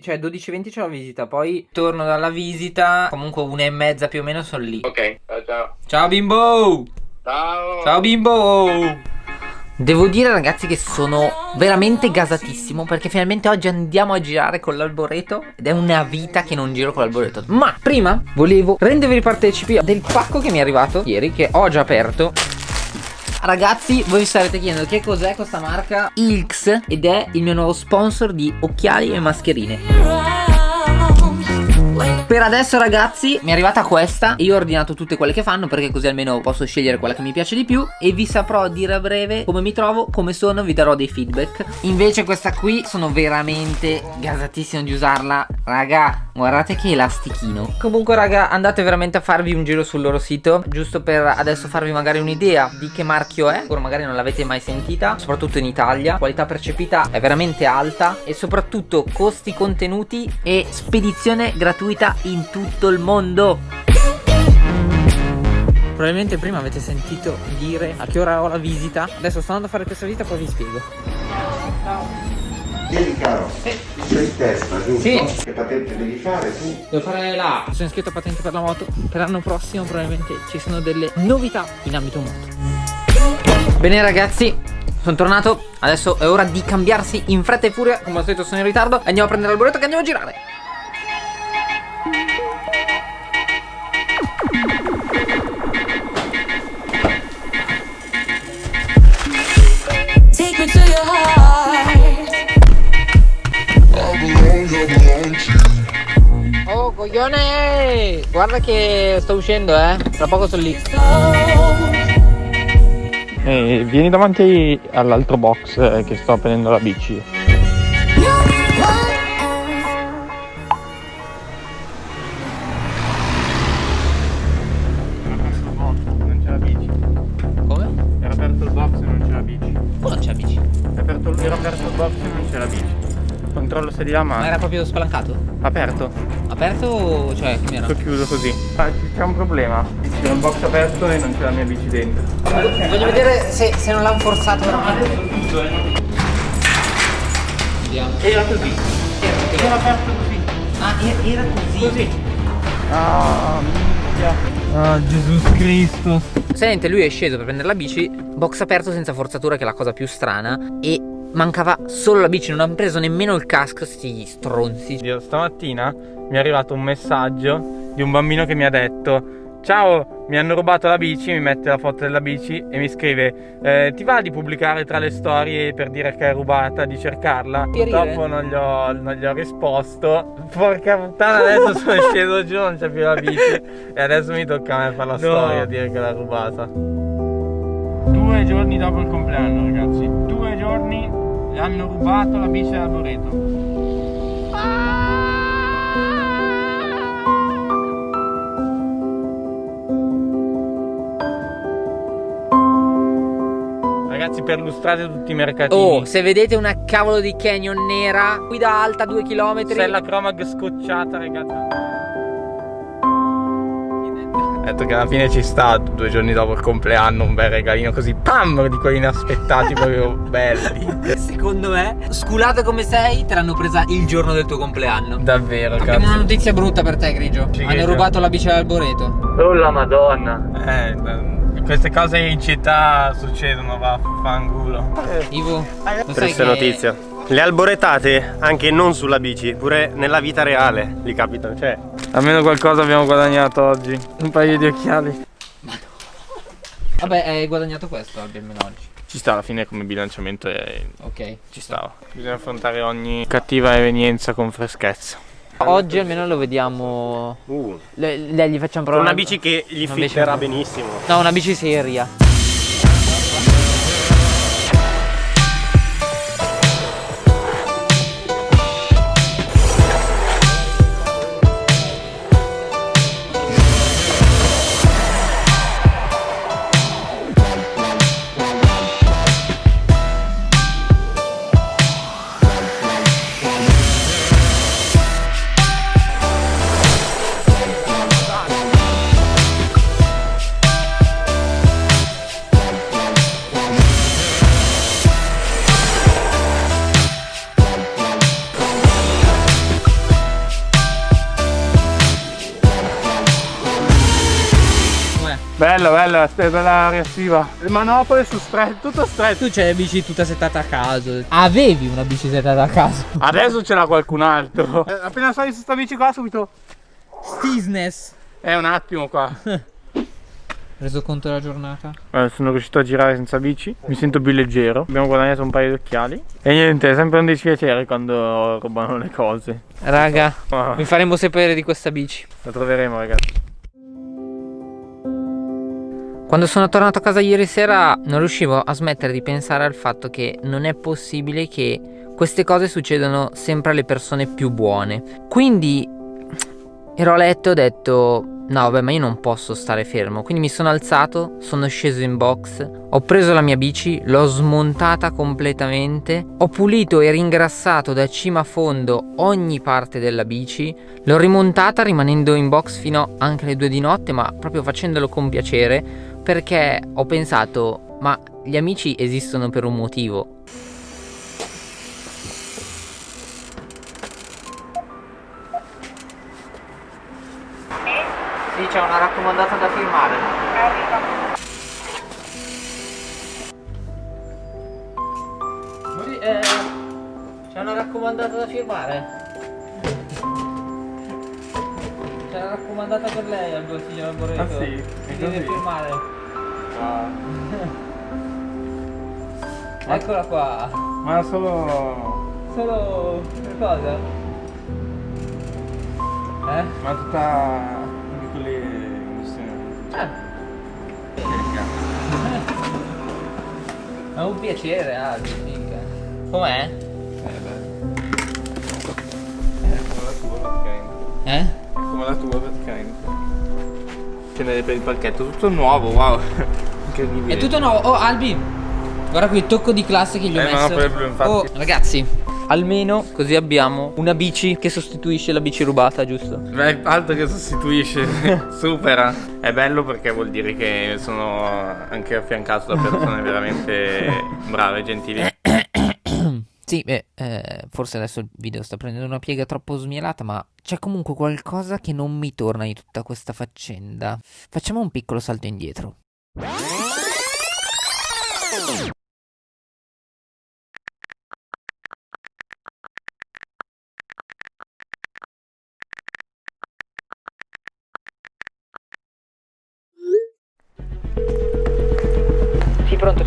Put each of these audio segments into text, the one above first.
Cioè 12-20 c'è la visita, poi torno dalla visita, comunque una e mezza più o meno sono lì. Ok, ciao ciao. Ciao bimbo! Ciao. Ciao bimbo! Devo dire ragazzi che sono veramente gasatissimo perché finalmente oggi andiamo a girare con l'alboreto ed è una vita che non giro con l'alboreto. Ma prima volevo rendervi partecipi del pacco che mi è arrivato ieri che ho già aperto Ragazzi, voi vi starete chiedendo che cos'è questa marca Ilx ed è il mio nuovo sponsor di occhiali e mascherine. Per adesso ragazzi mi è arrivata questa. Io ho ordinato tutte quelle che fanno perché così almeno posso scegliere quella che mi piace di più. E vi saprò dire a breve come mi trovo, come sono, vi darò dei feedback. Invece questa qui sono veramente gasatissimo di usarla. Raga, guardate che elastichino. Comunque raga andate veramente a farvi un giro sul loro sito Giusto per adesso farvi magari un'idea di che marchio è. Ora magari non l'avete mai sentita Soprattutto in Italia. Qualità percepita è veramente alta E soprattutto costi contenuti e spedizione gratuita in tutto il mondo. Probabilmente prima avete sentito dire a che ora ho la visita. Adesso sto andando a fare questa visita poi vi spiego. Vieni caro, Sì. sei in testa, giusto? Sì. Che patente devi fare tu? Devo fare la Sono iscritto a patente per la moto. Per l'anno prossimo probabilmente ci sono delle novità in ambito moto. Bene ragazzi. Sono tornato. Adesso è ora di cambiarsi in fretta e furia. Come al solito sono in ritardo. Andiamo a prendere l'alboreto che andiamo a girare coglione Guarda che sto uscendo eh Tra poco sono lì Eh, vieni davanti all'altro box eh, che sto prendendo la bici. Non c'è la bici. Come? Era aperto il box e non c'è la bici. Oh non c'è amici È aperto, era aperto il box e non c'è la bici. Controllo se di là Ma ma era proprio spalancato? aperto. Aperto o cioè come era? Sto chiuso così. Ah, c'è un problema. C'è un box aperto e non c'è la mia bici dentro. Voglio vedere se, se non l'hanno forzato veramente Vediamo Era così. Era aperto così. Ah era così Così. Ah, minchia. Ah, Gesù Cristo. Sente, lui è sceso per prendere la bici, box aperto senza forzatura, che è la cosa più strana, e mancava solo la bici, non hanno preso nemmeno il casco, sti stronzi. Dio, stamattina mi è arrivato un messaggio di un bambino che mi ha detto Ciao, mi hanno rubato la bici, mi mette la foto della bici e mi scrive eh, Ti va di pubblicare tra le storie per dire che è rubata, di cercarla? Purtroppo non gli, ho, non gli ho risposto. Porca puttana, adesso sono sceso giù, non c'è più la bici. E adesso mi tocca a me fare la storia, dire che l'ha rubata. Due giorni dopo il compleanno ragazzi. Due giorni hanno rubato la bici dell'arboreto Ragazzi perlustrate tutti i mercatini. Oh, se vedete una cavolo di canyon nera, guida alta 2 km. Stella Chromag scocciata ragazzi detto che alla fine ci sta due giorni dopo il compleanno un bel regalino così pam di quelli inaspettati proprio belli Secondo me, sculato come sei, te l'hanno presa il giorno del tuo compleanno. Davvero Abbiamo una cazzo notizia brutta per te, Grigio. Ci Hanno credo. rubato la bici all'alboreto. Oh la madonna Eh queste cose in città succedono va fanculo Ivo, Triste notizia. Le alboretate, anche non sulla bici, pure nella vita reale li capitano. Cioè, Almeno qualcosa abbiamo guadagnato oggi Un paio di occhiali Vabbè, hai guadagnato questo almeno oggi. Ci sta alla fine come bilanciamento e Ok. ci stava Bisogna affrontare ogni cattiva evenienza con freschezza Oggi almeno lo vediamo. uh, Le, le- gli facciamo provare. una bici che gli fitterà benissimo. No, una bici seria. Bella, bella, bella reattiva. Le manopole su stretto, tutto stretto. Tu c'hai la bici tutta settata a caso. Avevi una bici settata a caso. Adesso ce l'ha qualcun altro. Eh, appena sali su sta bici qua subito. Stisness. È un attimo qua. Reso conto della giornata? Eh, sono riuscito a girare senza bici, mi sento più leggero. Abbiamo guadagnato un paio di occhiali. E niente, è sempre un dispiacere quando rubano le cose. Raga, vi faremo sapere di questa bici. la troveremo ragazzi. Quando sono tornato a casa ieri sera non riuscivo a smettere di pensare al fatto che non è possibile che queste cose succedano sempre alle persone più buone. Quindi ero a letto e ho detto no vabbè ma io non posso stare fermo. Quindi mi sono alzato, sono sceso in box, ho preso la mia bici, l'ho smontata completamente, ho pulito e ringrassato da cima a fondo ogni parte della bici, l'ho rimontata rimanendo in box fino anche alle due di notte ma proprio facendolo con piacere perché ho pensato, ma gli amici esistono per un motivo. Sì, c'è una raccomandata da firmare. Eh, c'è una raccomandata da firmare. Raccomandata per lei al signor Alboreto. Ah, sì? Si deve firmare. Eccola qua. Ma solo. Solo che cosa? Eh? Ma tutta. di quelle. chiama? Ah. È un piacere, Albi, figa. Com'è? Eh beh. È come la tua praticamente. Eh? Come la tua praticamente. N'è per il palchetto, tutto nuovo, wow. Incredibile. È tutto nuovo. Oh, Albi. Guarda qui il tocco di classe che gli ho Eh, ma messo. no, blu, infatti. Oh, ragazzi, almeno così abbiamo una bici che sostituisce la bici rubata, giusto? Beh, altro che sostituisce, supera. È bello perché vuol dire che sono anche affiancato da persone veramente brave, gentili. Sì, beh, eh, forse adesso il video sta prendendo una piega troppo smielata, ma c'è comunque qualcosa che non mi torna di tutta questa faccenda. Facciamo un piccolo salto indietro.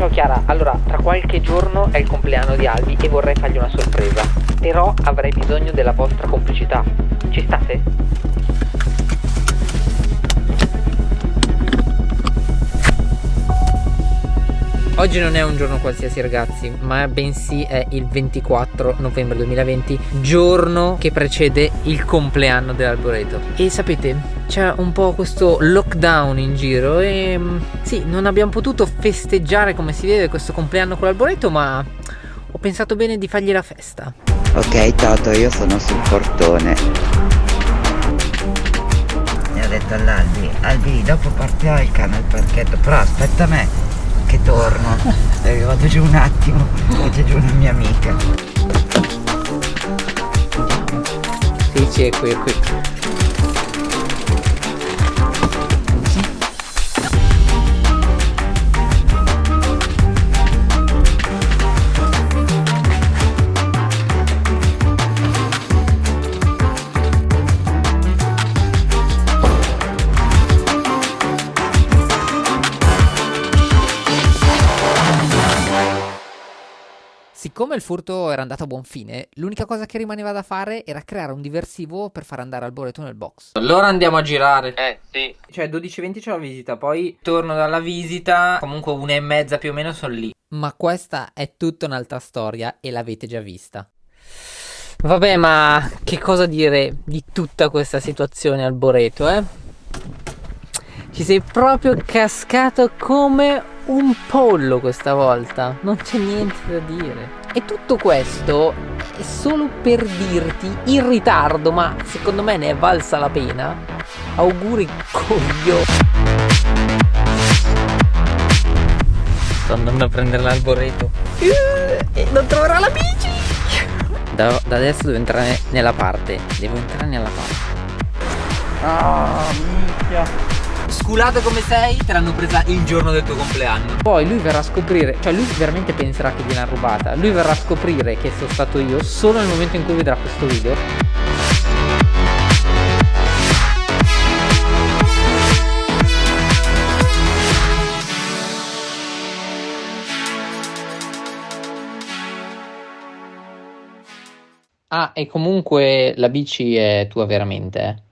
Ciao Chiara. Allora, tra qualche giorno è il compleanno di Albi e vorrei fargli una sorpresa. Però avrei bisogno della vostra complicità. Ci state? Oggi non è un giorno qualsiasi ragazzi, ma bensì è il 24 novembre 2020, giorno che precede il compleanno dell'Alboreto. E sapete, c'è un po' questo lockdown in giro e mm, sì, non abbiamo potuto festeggiare come si deve questo compleanno con l'Alboreto, ma ho pensato bene di fargli la festa. Ok Toto, io sono sul portone. Ho detto all'Albi, Albi, dopo partirò il cane al parchetto, però aspetta me che torno. Perché vado giù un attimo, c'è giù una mia amica. Sì, sì, è qui, è qui. Siccome il furto era andato a buon fine, l'unica cosa che rimaneva da fare era creare un diversivo per far andare Alboreto nel box. Allora andiamo a girare. Eh, sì. Cioè 12.20 c'è la visita, poi torno dalla visita, comunque una e mezza più o meno sono lì. Ma questa è tutta un'altra storia e l'avete già vista. Vabbè, ma che cosa dire di tutta questa situazione Alboreto, eh? Ci sei proprio cascato come un pollo questa volta, non c'è niente da dire. E tutto questo è solo per dirti in ritardo, ma secondo me ne è valsa la pena. Auguri coglio. Sto andando a prendere l'alboreto. Eh, E non troverò la bici. Da, da adesso devo entrare nella parte. Devo entrare nella parte. Ah, minchia. Sculato come sei, te l'hanno presa il giorno del tuo compleanno. Poi lui verrà a scoprire, cioè lui veramente penserà che gliel'hanno rubata. Lui verrà a scoprire che sono stato io solo nel momento in cui vedrà questo video. Ah, e comunque la bici è tua veramente, eh?